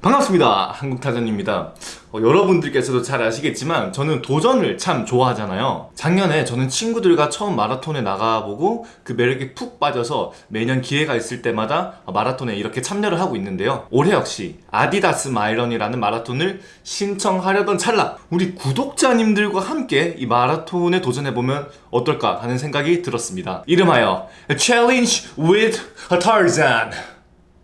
반갑습니다. 한국타전입니다. 어, 여러분들께서도 잘 아시겠지만 저는 도전을 참 좋아하잖아요. 작년에 저는 친구들과 처음 마라톤에 나가보고 그 매력에 푹 빠져서 매년 기회가 있을 때마다 마라톤에 이렇게 참여를 하고 있는데요. 올해 역시 아디다스 마이런이라는 마라톤을 신청하려던 찰나 우리 구독자님들과 함께 이 마라톤에 도전해보면 어떨까 하는 생각이 들었습니다. 이름하여 Challenge with Tarzan.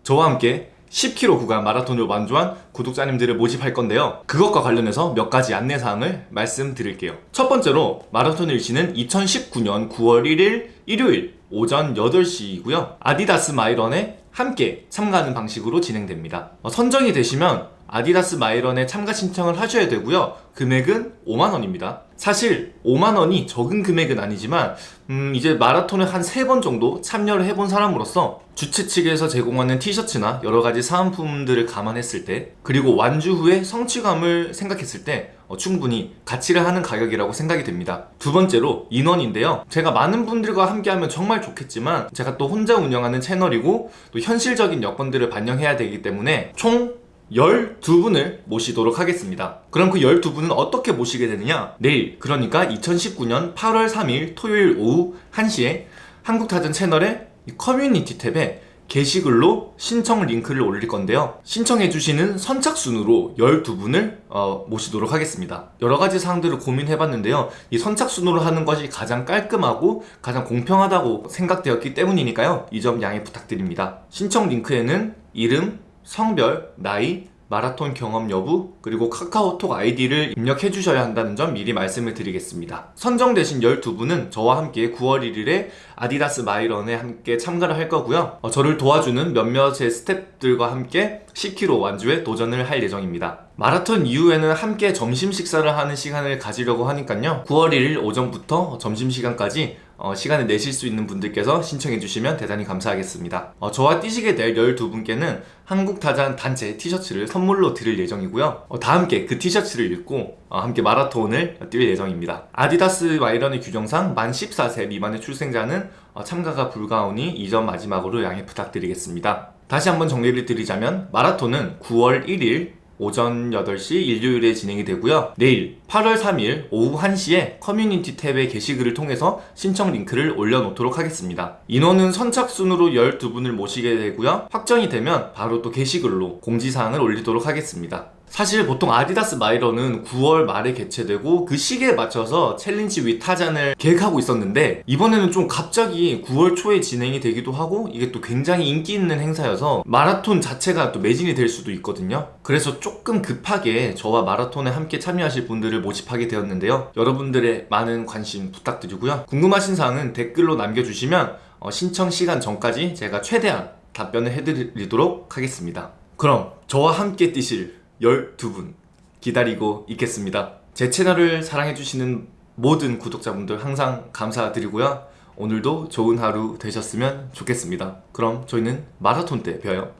저와 함께 10km 구간 마라톤을 완주한 구독자님들을 모집할 건데요. 그것과 관련해서 몇 가지 안내사항을 말씀드릴게요. 첫 번째로 마라톤 일시는 2019년 9월 1일 일요일 오전 8시이고요. 아디다스 마이런에 함께 참가하는 방식으로 진행됩니다. 어, 선정이 되시면 아디다스 마이런에 참가 신청을 하셔야 되고요. 금액은 5만원입니다. 사실 5만원이 적은 금액은 아니지만 음 이제 마라톤을 한 3번 정도 참여를 해본 사람으로서 주최 측에서 제공하는 티셔츠나 여러가지 사은품들을 감안했을 때 그리고 완주 후에 성취감을 생각했을 때 어, 충분히 가치를 하는 가격이라고 생각이 됩니다. 두 번째로 인원인데요. 제가 많은 분들과 함께하면 정말 좋겠지만 제가 또 혼자 운영하는 채널이고 또 현실적인 여건들을 반영해야 되기 때문에 총 12분을 모시도록 하겠습니다. 그럼 그 12분은 어떻게 모시게 되느냐? 내일 그러니까 2019년 8월 3일 토요일 오후 1시에 한국타잔 채널의 커뮤니티 탭에 게시글로 신청 링크를 올릴 건데요. 신청해주시는 선착순으로 12분을 어, 모시도록 하겠습니다. 여러가지 사항들을 고민해봤는데요. 이 선착순으로 하는 것이 가장 깔끔하고 가장 공평하다고 생각되었기 때문이니까요. 이 점 양해 부탁드립니다. 신청 링크에는 이름, 성별, 나이, 마라톤 경험 여부, 그리고 카카오톡 아이디를 입력해 주셔야 한다는 점 미리 말씀을 드리겠습니다. 선정되신 12분은 저와 함께 9월 1일에 아디다스 마이런에 함께 참가를 할 거고요. 어, 저를 도와주는 몇몇의 스태프들과 함께 10km 완주에 도전을 할 예정입니다. 마라톤 이후에는 함께 점심 식사를 하는 시간을 가지려고 하니까요. 9월 1일 오전부터 점심시간까지 어, 시간을 내실 수 있는 분들께서 신청해 주시면 대단히 감사하겠습니다. 어, 저와 뛰시게 될 12분께는 한국타잔 단체 티셔츠를 선물로 드릴 예정이고요. 어, 다 함께 그 티셔츠를 입고 어, 함께 마라톤을 뛸 예정입니다. 아디다스 마이런의 규정상 만 14세 미만의 출생자는 어, 참가가 불가하오니 이점 마지막으로 양해 부탁드리겠습니다. 다시 한번 정리를 드리자면 마라톤은 9월 1일 오전 8시 일요일에 진행이 되고요. 내일 8월 3일 오후 1시에 커뮤니티 탭의 게시글을 통해서 신청 링크를 올려놓도록 하겠습니다. 인원은 선착순으로 12분을 모시게 되고요. 확정이 되면 바로 또 게시글로 공지사항을 올리도록 하겠습니다 사실 보통 아디다스 마이런은 9월 말에 개최되고 그 시기에 맞춰서 challenge with 타잔을 계획하고 있었는데 이번에는 좀 갑자기 9월 초에 진행이 되기도 하고 이게 또 굉장히 인기 있는 행사여서 마라톤 자체가 또 매진이 될 수도 있거든요. 그래서 조금 급하게 저와 마라톤에 함께 참여하실 분들을 모집하게 되었는데요. 여러분들의 많은 관심 부탁드리고요. 궁금하신 사항은 댓글로 남겨주시면 어, 신청 시간 전까지 제가 최대한 답변을 해드리도록 하겠습니다. 그럼 저와 함께 뛰실 12분 기다리고 있겠습니다. 제 채널을 사랑해주시는 모든 구독자분들 항상 감사드리고요. 오늘도 좋은 하루 되셨으면 좋겠습니다. 그럼 저희는 마라톤 때 봬요.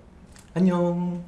안녕